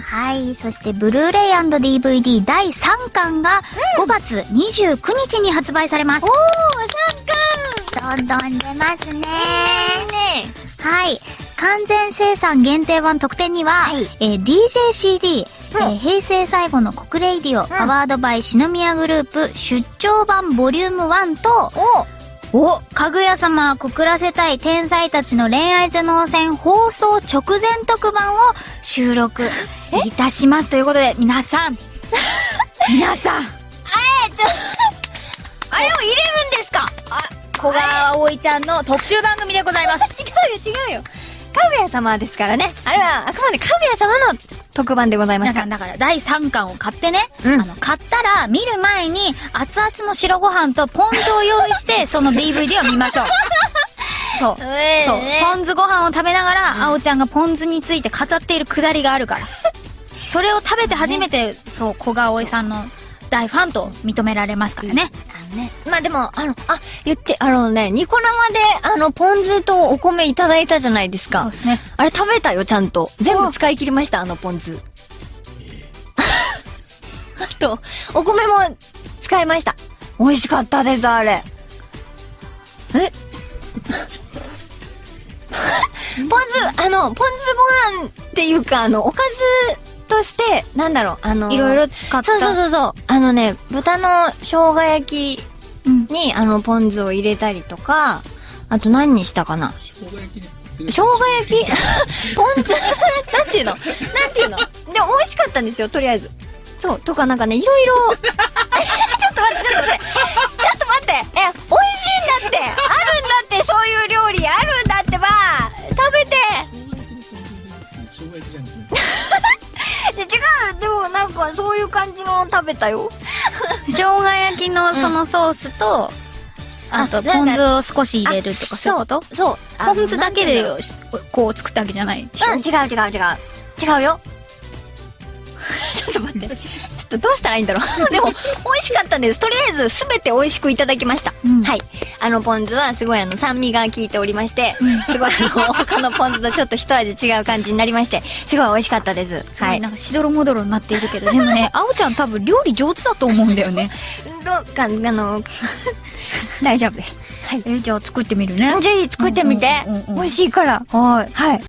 はい。そして、ブルーレイ &DVD 第3巻が5月29日に発売されます。おー、3どんどん出ますね。巻ね。はい。完全生産限定版特典には、はい。えー DJCD、うん。えー平成最後の告 RADIO、powered by 四宮グループ出張版ボリューム1と、かぐや様告らせたい天才たちの恋愛頭脳戦放送直前特番を収録いたします。ということで、皆さん、皆さん、あれを入れるんですか？小川葵ちゃんの特集番組でございます。違うよ、違うよ。かぐや様ですからね。あれは、あくまでかぐや様の特番でございました皆さん、。だから第3巻を買ってね、うんあの、買ったら見る前に熱々の白ご飯とポン酢を用意して、その DVD を見ましょう。そう。えそう。ポン酢ご飯を食べながら、あおちゃんがポン酢について語っているくだりがあるから。それを食べて初めて、そう、小川葵さんの大ファンと認められますからね。ね。まあでも、あの、あ、言って、あのね、ニコ生で、あの、ポン酢とお米いただいたじゃないですかそうで。すね。あれ食べたよ、ちゃんと。全部使い切りました、あのポン酢。あと、お米も使いました。美味しかったです、あれ。え？ポン酢、あの、ポン酢ご飯っていうか、あの、おかずとして、なんだろう、あの、いろいろ使った。そうそうそうそう。あのね、豚の生姜焼きうん。に、あの、ポン酢を入れたりとか、あと何にしたかな？生姜焼き ポン酢？なんていうの？なんていうの？でも美味しかったんですよ、とりあえず。そう、とかなんかね、いろいろ。ちょっと待って、ちょっと待って。ちょっと待って。え、かそういう感じの食べたよ。生姜焼きのそのソースと、あと、あなんかポン酢を少し入れるとか、そういうこと？そう。ポン酢だけでこう作ったわけじゃないでしょ、うん、違う違う違う。違うよ。ちょっと待って。どうしたらいいんだろう。でも、美味しかったです。とりあえず、すべて美味しくいただきました。うんはい。あの、ポン酢はすごいあの、酸味が効いておりまして、すごいあの、他のポン酢とちょっと一味違う感じになりまして、すごい美味しかったです。はい。なんかしどろもどろになっているけど、でもね、あおちゃん多分料理上手だと思うんだよね。どうか、あの、大丈夫です。はい。え、じゃあ作ってみるね。ぜひ作ってみてうんうんうんうん。美味しいから。はい。はい。